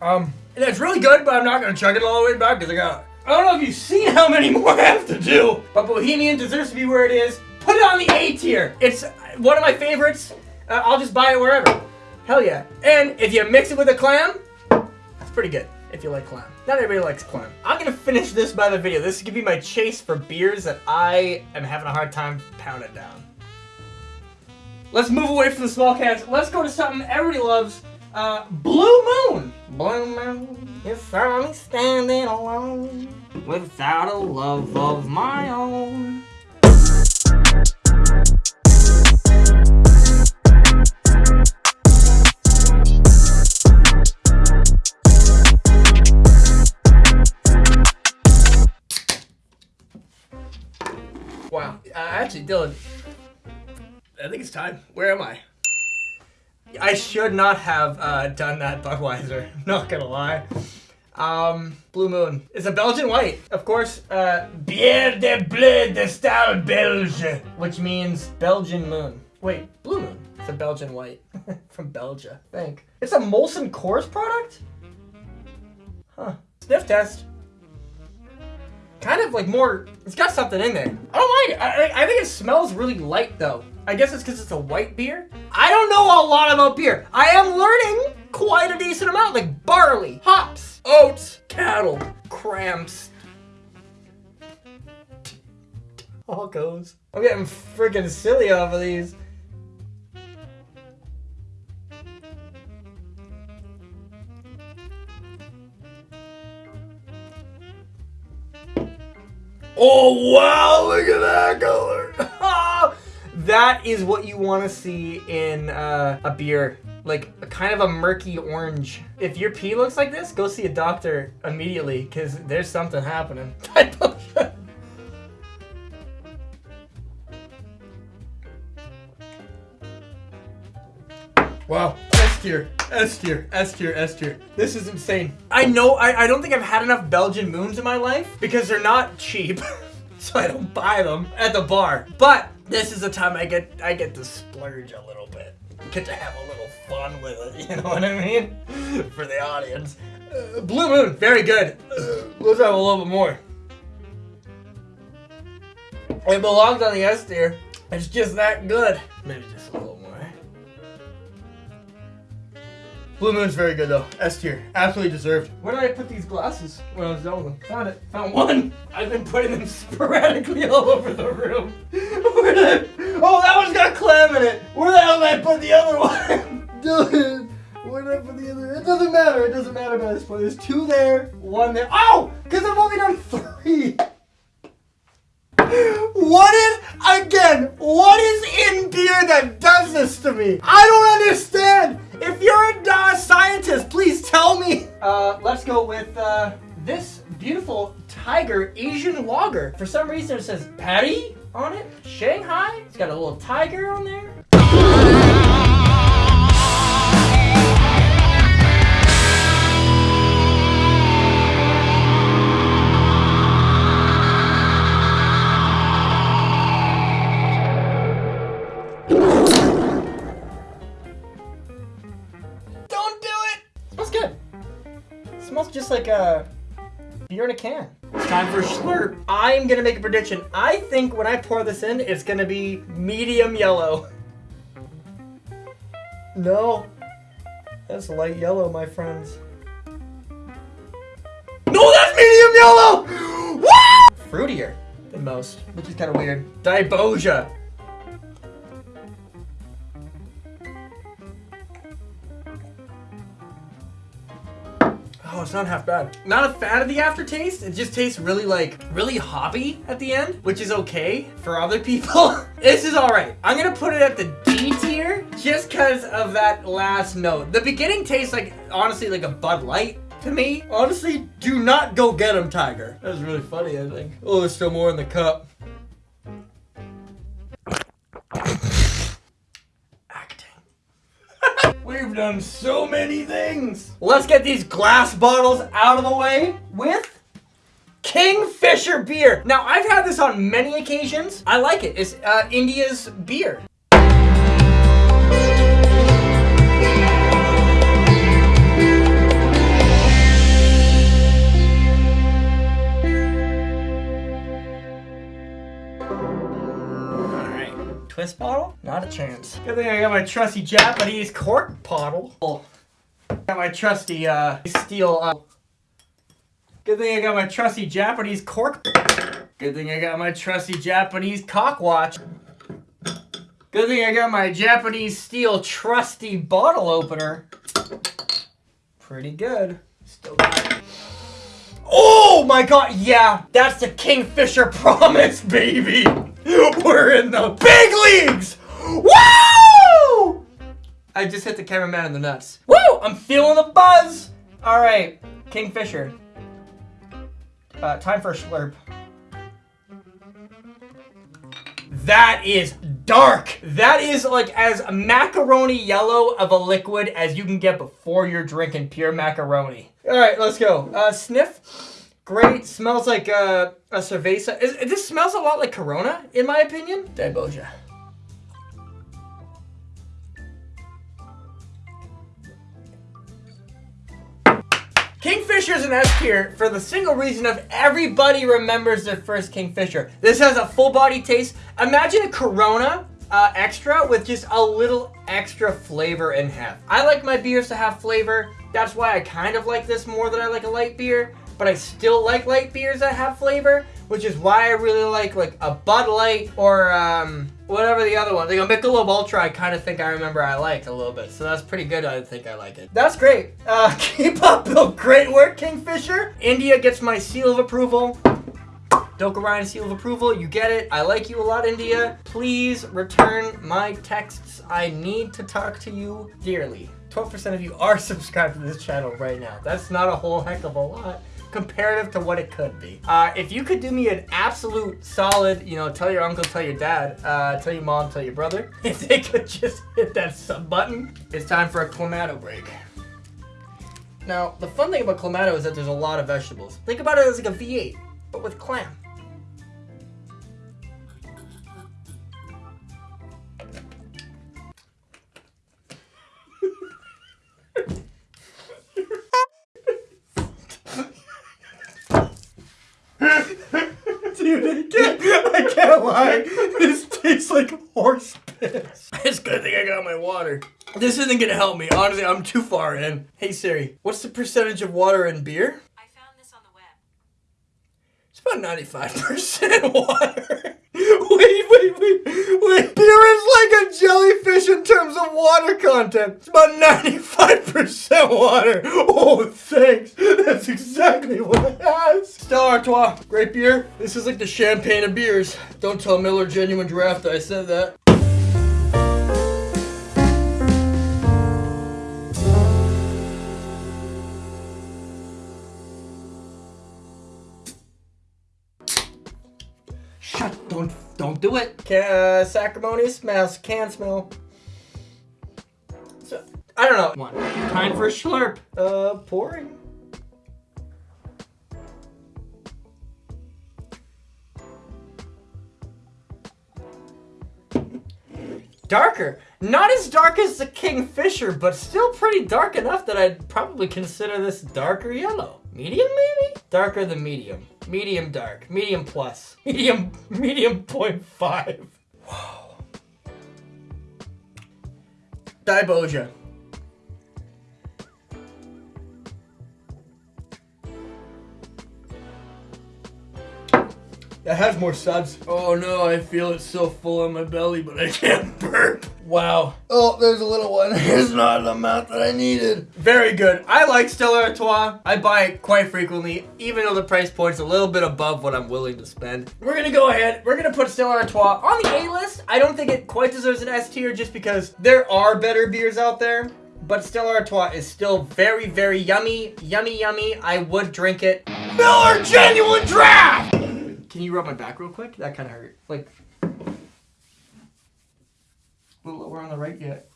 Um, and it's really good, but I'm not gonna chug it all the way back because I got. I don't know if you've seen how many more I have to do, but Bohemian deserves to be where it is. Put it on the A tier. It's one of my favorites. Uh, I'll just buy it wherever. Hell yeah. And if you mix it with a clam, that's pretty good. If you like clam. Not everybody likes clam. I'm gonna finish this by the video. This is gonna be my chase for beers that I am having a hard time pounding down. Let's move away from the small cans. Let's go to something everybody loves. Uh, Blue Moon. Blue Moon, you saw me standing alone without a love of my own. Wow. Uh, actually, Dylan, I think it's time. Where am I? I should not have uh, done that Budweiser. Not gonna lie. Um, Blue Moon. It's a Belgian white. Of course, uh, Bière de Bleu de Style Belge, which means Belgian moon. Wait, Blue Moon. It's a Belgian white from Belgia. I think. It's a Molson Coors product? Huh. Sniff test. Kind of like more, it's got something in there. I don't mind it. I, I- think it smells really light though. I guess it's because it's a white beer. I don't know a lot about beer. I am learning quite a decent amount, like barley, hops, oats, cattle, cramps. All goes. I'm getting freaking silly of these. Oh wow, look at that color. that is what you want to see in uh, a beer. Like a kind of a murky orange. If your pee looks like this, go see a doctor immediately because there's something happening. Wow. S tier, S tier, S tier, S tier. This is insane. I know, I, I don't think I've had enough Belgian moons in my life because they're not cheap. so I don't buy them at the bar. But this is the time I get I get to splurge a little bit. Get to have a little fun with it, you know what I mean? For the audience. Uh, Blue Moon, very good. Uh, let's have a little bit more. It belongs on the S tier. It's just that good. Maybe Blue Moon's very good though. S tier. Absolutely deserved. Where did I put these glasses when I was done with them? Found it. Found one. I've been putting them sporadically all over the room. Where did I... Oh, that one's got a clam in it. Where the hell did I put the other one? Dylan. Where did I put the other? It doesn't matter. It doesn't matter by this point. There's two there, one there. Oh! Because I've only done three. What did again. What is in beer that does this to me? I don't understand. If you're a uh, scientist, please tell me. Uh, let's go with uh, this beautiful tiger Asian lager. For some reason, it says Patty on it. Shanghai. It's got a little tiger on there. Like a beer in a can. It's time for slurp. I'm gonna make a prediction. I think when I pour this in, it's gonna be medium yellow. No, that's light yellow, my friends. No, that's medium yellow. Woo! Fruitier than most, which is kind of weird. Diboja. Oh, it's not half bad. Not a fan of the aftertaste. It just tastes really like really hoppy at the end, which is okay for other people. this is all right. I'm gonna put it at the D tier just because of that last note. The beginning tastes like honestly like a Bud Light to me. Honestly, do not go get him, Tiger. That was really funny. I think. Oh, there's still more in the cup. Acting. We've done so many things. Let's get these glass bottles out of the way with Kingfisher beer. Now, I've had this on many occasions. I like it. It's uh, India's beer. Twist bottle? Not a chance. Good thing I got my trusty Japanese cork bottle. Oh. Got my trusty uh steel uh Good thing I got my trusty Japanese cork. Good thing I got my trusty Japanese cock watch. Good thing I got my Japanese steel trusty bottle opener. Pretty good. Still got. Oh my god, yeah, that's the Kingfisher promise, baby. We're in the big leagues. Woo! I just hit the cameraman in the nuts. Woo! I'm feeling the buzz. All right, Kingfisher. Uh, time for a slurp. That is dark. That is like as macaroni yellow of a liquid as you can get before you're drinking pure macaroni. All right, let's go. Uh, sniff. Great. Smells like uh, a cerveza. Is, this smells a lot like Corona, in my opinion. Diboja. Kingfisher is an S tier for the single reason of everybody remembers their first Kingfisher. This has a full body taste. Imagine a Corona uh, extra with just a little extra flavor in heft. I like my beers to have flavor. That's why I kind of like this more than I like a light beer. But I still like light beers that have flavor, which is why I really like like a Bud Light or um, whatever the other one. Like a Michelob Ultra, I kind of think I remember I liked a little bit. So that's pretty good. I think I like it. That's great. Uh, keep up the great work, Kingfisher. India gets my seal of approval. Doka Ryan seal of approval. You get it. I like you a lot, India. Please return my texts. I need to talk to you dearly. 12% of you are subscribed to this channel right now. That's not a whole heck of a lot comparative to what it could be. Uh, if you could do me an absolute solid, you know, tell your uncle, tell your dad, uh, tell your mom, tell your brother, if they could just hit that sub button, it's time for a Clamato break. Now, the fun thing about Clamato is that there's a lot of vegetables. Think about it as like a V8, but with clam. Dude, I can't, I can't lie. This tastes like horse piss. It's good thing I got my water. This isn't gonna help me. Honestly, I'm too far in. Hey Siri, what's the percentage of water in beer? I found this on the web. It's about 95% water. wait, wait, wait, wait. Beer is like a jellyfish in terms of water content. It's about 95% water. Oh, thanks. That's exactly what it has. Stella Artois, great beer. This is like the champagne of beers. Don't tell Miller Genuine Draft I said that. Don't don't it. Can, uh, sacrimony smells. Can smell. So, I don't know. One. Time for a slurp. Uh, pouring. Darker. Not as dark as the Kingfisher, but still pretty dark enough that I'd probably consider this darker yellow. Medium, maybe? Darker than medium. Medium dark. Medium plus. Medium, medium point five. Wow. Diboja. That has more suds. Oh no, I feel it so full on my belly, but I can't burp. Wow. Oh, there's a little one. It's not the amount that I needed. Very good. I like Stella Artois. I buy it quite frequently, even though the price point's a little bit above what I'm willing to spend. We're gonna go ahead. We're gonna put Stella Artois on the A list. I don't think it quite deserves an S tier just because there are better beers out there. But Stella Artois is still very, very yummy. Yummy, yummy. I would drink it. Miller Genuine Draft! Can you rub my back real quick? That kind of hurt. Like, a little lower on the right yet.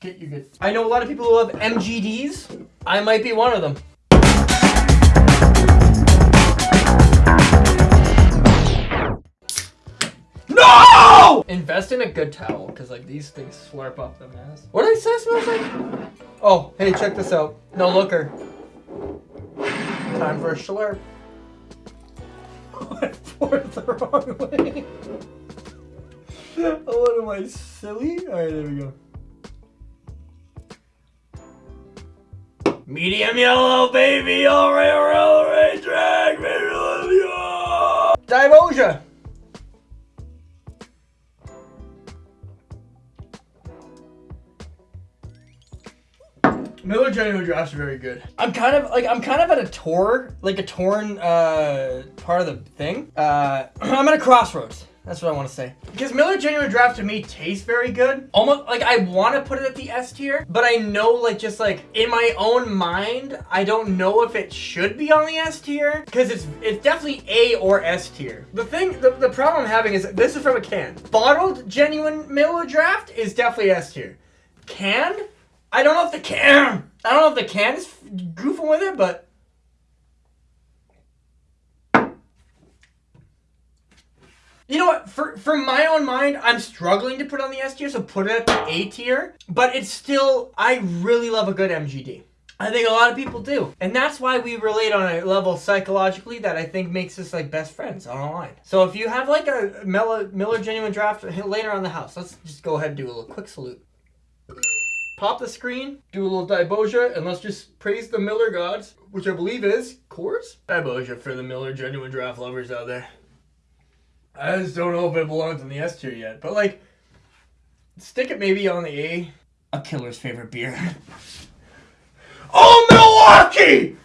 Get you good. I know a lot of people who love MGDs. I might be one of them. No! Invest in a good towel, because like these things slurp up the mess. What did I say smells like? Oh, hey, check this out. No looker. Time for a slurp. I poured the wrong way. Oh, what am I, silly? Alright, there we go. Medium yellow, baby, alright, alright, drag, baby! Divosia! Miller Genuine Drafts are very good. I'm kind of like I'm kind of at a tour, like a torn uh, part of the thing. Uh, I'm at a crossroads. That's what I want to say. Because Miller Genuine Draft to me tastes very good. Almost like I want to put it at the S tier, but I know like just like in my own mind, I don't know if it should be on the S tier because it's it's definitely A or S tier. The thing, the, the problem I'm having is this is from a can. Bottled Genuine Miller Draft is definitely S tier. Canned, I don't know if the can, I don't know if the can is goofing with it, but You know what? For for my own mind, I'm struggling to put on the S tier, so put it at the A tier. But it's still, I really love a good MGD. I think a lot of people do. And that's why we relate on a level psychologically that I think makes us like best friends online. So if you have like a Miller, Miller Genuine Draft later on the house, let's just go ahead and do a little quick salute. Pop the screen, do a little Diboja, and let's just praise the Miller gods, which I believe is Coors? Diboja for the Miller Genuine Draft lovers out there. I just don't know if it belongs in the S tier yet, but like, stick it maybe on the A. A killer's favorite beer. oh, Milwaukee!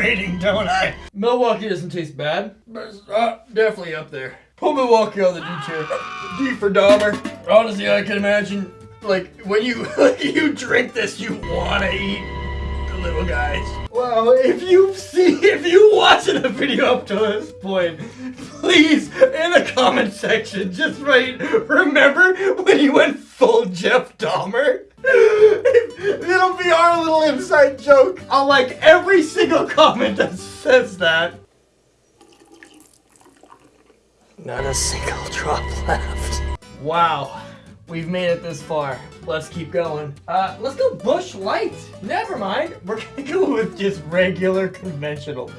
Rating, don't I? Milwaukee doesn't taste bad, but it's uh, definitely up there. Put Milwaukee on the D tier. D for Dahmer. Honestly, I can imagine, like, when you you drink this, you wanna eat the little guys. Wow, if you see, if you watching the video up to this point, please, in the comment section, just write, remember when you went full Jeff Dahmer? It'll be our little inside joke on like every single comment that says that. Not a single drop left. Wow. We've made it this far. Let's keep going. Uh, let's go Busch Light. Never mind. We're gonna go with just regular conventional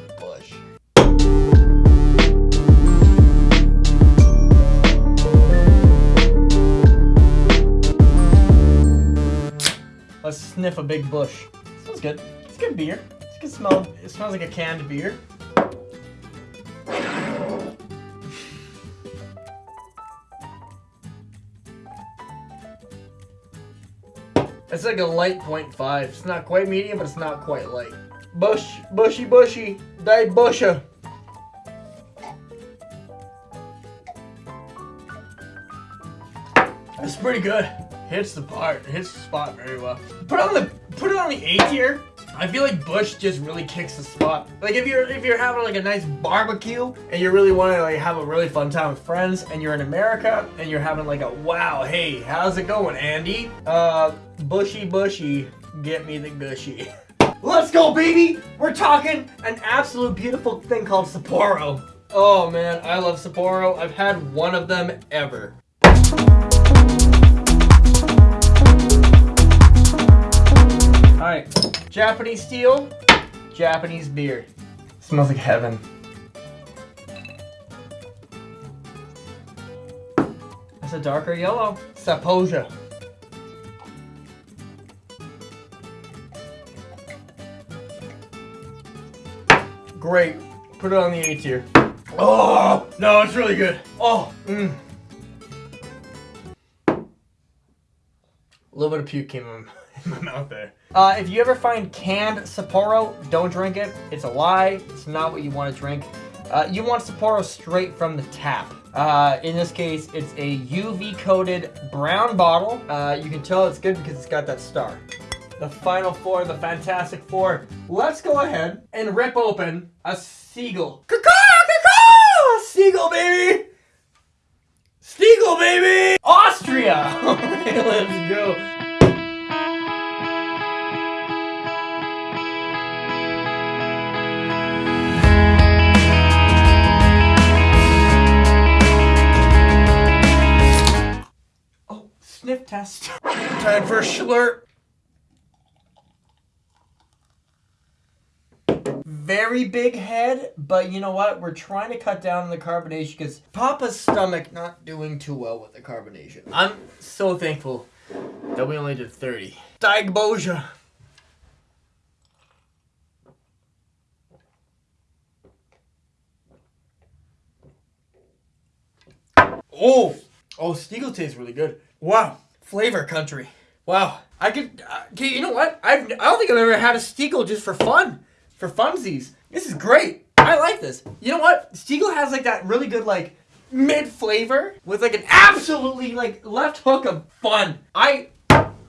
Sniff a big bush. Smells good. It's good beer. It's good smell. It smells like a canned beer. It's like a light point 0.5. It's not quite medium, but it's not quite light. Bush, bushy, bushy, die busha. It's pretty good. Hits the part, hits the spot very well. Put it on the put it on the A tier. I feel like Busch just really kicks the spot. Like if you're if you're having like a nice barbecue and you really want to like have a really fun time with friends and you're in America and you're having like a wow, hey, how's it going, Andy? Uh, bushy bushy, get me the gushy. Let's go, baby! We're talking an absolute beautiful thing called Sapporo. Oh man, I love Sapporo. I've had one of them ever. Alright, Japanese steel, Japanese beer. Smells like heaven. That's a darker yellow. Sapoja. Great. Put it on the A tier. Oh, no, it's really good. Oh, mm. A little bit of puke came in mouth there. Uh, if you ever find canned Sapporo, don't drink it. It's a lie. It's not what you want to drink. Uh, you want Sapporo straight from the tap. Uh, in this case, it's a UV coated brown bottle. Uh, you can tell it's good because it's got that star. The final four, the Fantastic Four. Let's go ahead and rip open a seagull. Caw-caw! Seagull, baby! Stiegel, baby! Austria! Okay, let's go. Sniff test. Time for a schlurp. Very big head, but you know what? We're trying to cut down on the carbonation because Papa's stomach not doing too well with the carbonation. I'm so thankful that we only did 30. Daigboja. Oh, oh, Stiegel tastes really good. Wow, flavor country. Wow, I could. Uh, okay, you know what? I've. I don't think I've ever had a Stiegel just for fun, for funsies. This is great. I like this. You know what? Stiegel has like that really good like mid flavor with like an absolutely like left hook of fun. I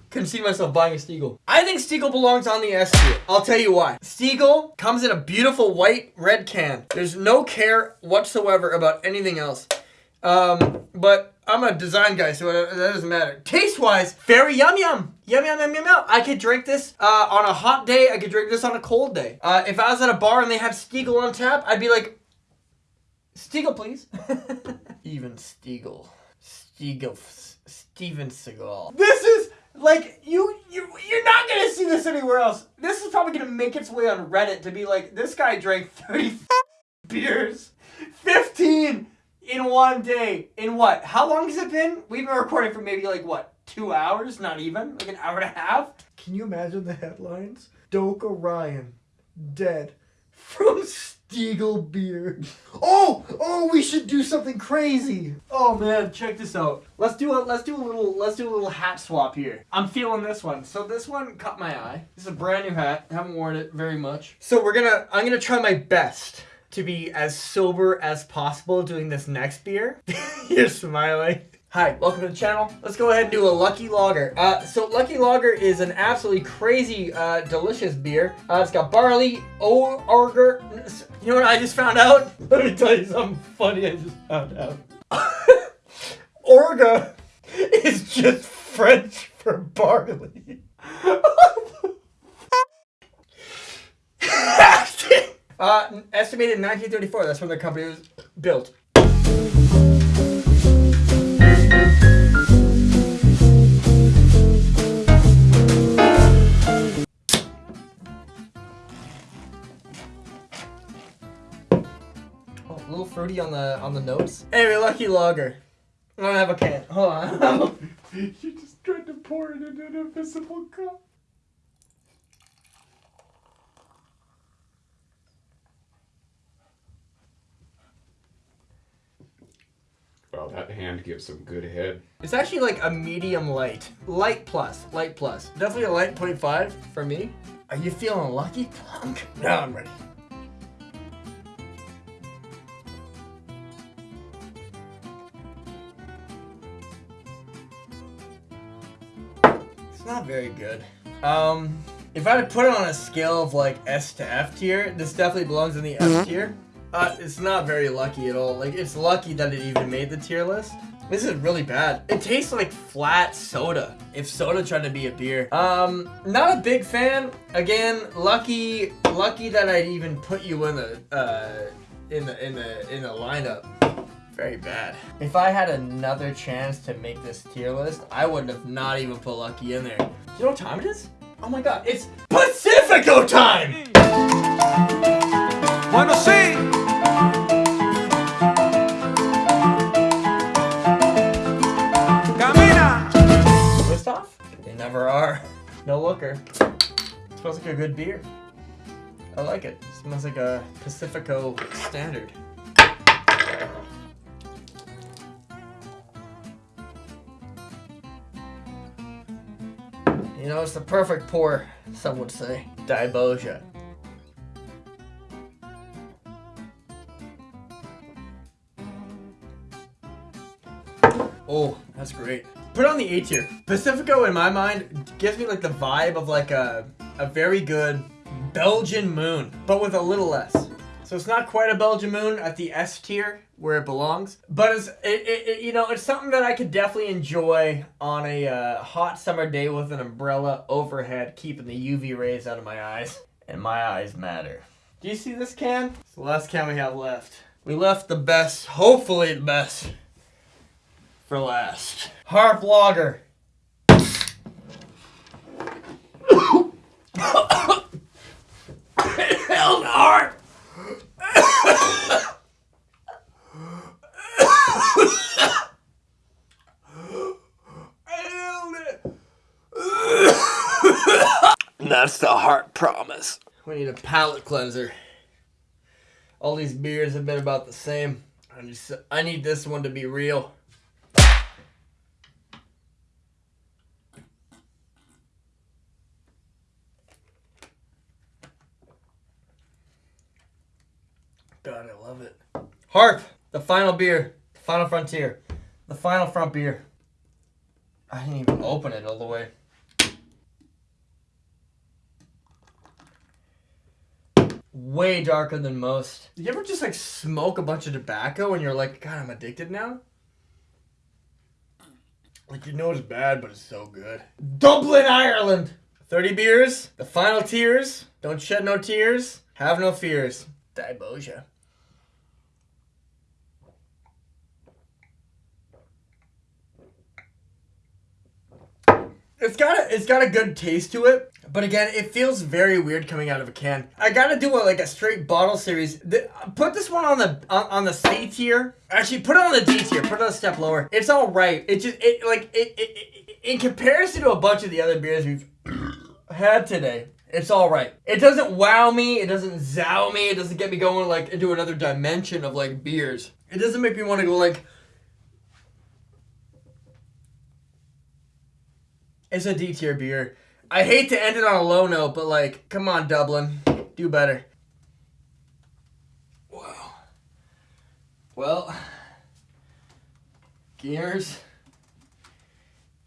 can see myself buying a Stiegel. I think Stiegel belongs on the S tier. I'll tell you why. Stiegel comes in a beautiful white red can. There's no care whatsoever about anything else. Um, but I'm a design guy, so that doesn't matter. Taste wise, very yum yum. Yum yum yum yum yum. I could drink this uh, on a hot day. I could drink this on a cold day. Uh, if I was at a bar and they had Stiegel on tap, I'd be like, Stiegel, please. Even Stiegel. Stiegel. Steven Seagal. This is like you you you're not gonna see this anywhere else. This is probably gonna make its way on Reddit to be like this guy drank 30 beers, 15 in one day. In what? How long has it been? We've been recording for maybe like what? Two hours? Not even? Like an hour and a half? Can you imagine the headlines? Doka Ryan dead from Stiegel beer. Oh, oh, we should do something crazy. Oh man, check this out. Let's do a let's do a little let's do a little hat swap here. I'm feeling this one. So this one caught my eye. This is a brand new hat. I Haven't worn it very much. So we're gonna I'm gonna try my best to be as sober as possible doing this next beer. You're smiling. Hi, welcome to the channel. Let's go ahead and do a Lucky Lager. Uh, so Lucky Lager is an absolutely crazy, uh, delicious beer. Uh, it's got barley, o- orger. You know what I just found out? Let me tell you something funny I just found out. Orga is just French for barley. Uh, estimated 1934. That's when the company was built. Oh, a little fruity on the on the nose. Anyway, lucky logger. I don't have a can. Hold on. You just tried to pour it into an invisible cup. Well, that hand gives some good head. It's actually like a medium light. Light plus. Light plus. Definitely a light 0.5 for me. Are you feeling lucky, Plunk? Now I'm ready. It's not very good. Um, if I had to put it on a scale of like S to F tier, this definitely belongs in the F tier. Uh, it's not very lucky at all. Like, it's lucky that it even made the tier list. This is really bad. It tastes like flat soda. If soda tried to be a beer. Um, not a big fan. Again, lucky, lucky that I'd even put you in the, uh, in the, in the, in the lineup. Very bad. If I had another chance to make this tier list, I would have not even put Lucky in there. Do you know what time it is? Oh my god, it's Pacifico time! Bueno, sí. Never are. No looker. smells like a good beer. I like it. smells like a Pacifico standard. You know, it's the perfect pour, some would say. Diboja. Oh, that's great. Put on the A tier. Pacifico, in my mind, gives me like the vibe of like a, a very good Belgian moon, but with a little less. So it's not quite a Belgian moon at the S tier where it belongs, but it's it, it, it- you know it's something that I could definitely enjoy on a uh, hot summer day with an umbrella overhead, keeping the UV rays out of my eyes, and my eyes matter. Do you see this can? It's the last can we have left. We left the best, hopefully the best, for last. Harp Lager. Hell no, Harp. That's the heart promise. We need a palate cleanser. All these beers have been about the same. I just I need this one to be real. God, I love it. Harp, the final beer, the final frontier, the final front beer. I didn't even open it all the way. Way darker than most. You ever just like smoke a bunch of tobacco and you're like, God, I'm addicted now? Like you know it's bad, but it's so good. Dublin, Ireland. 30 beers, the final tears. Don't shed no tears, have no fears. Diboja. It's got a, it's got a good taste to it, but again, it feels very weird coming out of a can. I gotta do a, like a straight bottle series. The, put this one on the on, on the C tier. Actually, put it on the D tier. Put it a step lower. It's all right. It just it like it, it, it in comparison to a bunch of the other beers we've had today. It's all right. It doesn't wow me. It doesn't zow me. It doesn't get me going like into another dimension of like beers. It doesn't make me want to go like. It's a D tier beer. I hate to end it on a low note, but like, come on, Dublin, do better. Wow. Well, gears.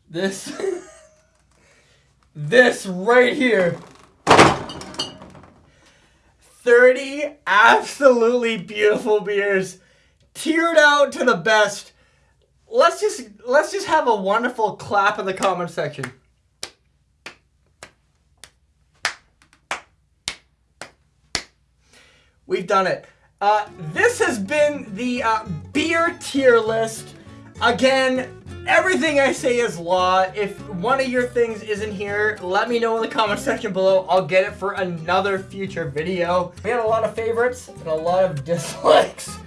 This, this right here. 30 absolutely beautiful beers tiered out to the best let's just let's just have a wonderful clap in the comment section we've done it. Uh, this has been the uh, beer tier list. Again, everything I say is law. If one of your things isn't here, let me know in the comment section below. I'll get it for another future video. We had a lot of favorites and a lot of dislikes.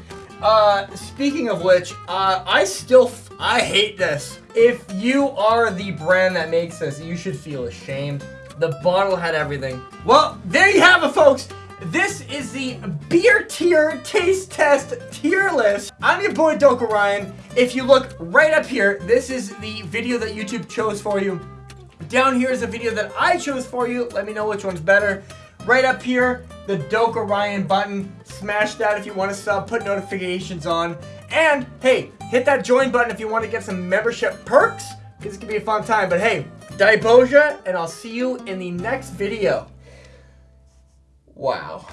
Uh, speaking of which, uh, I still, I hate this. If you are the brand that makes this, you should feel ashamed. The bottle had everything. Well, there you have it, folks. This is the beer tier taste test tier list. I'm your boy Doka Ryan. If you look right up here, this is the video that YouTube chose for you. Down here is a video that I chose for you. Let me know which one's better. Right up here, the Doka Orion button. Smash that if you want to sub, put notifications on. And hey, hit that join button if you want to get some membership perks. This could be a fun time. But hey, Daiboja, and I'll see you in the next video. Wow.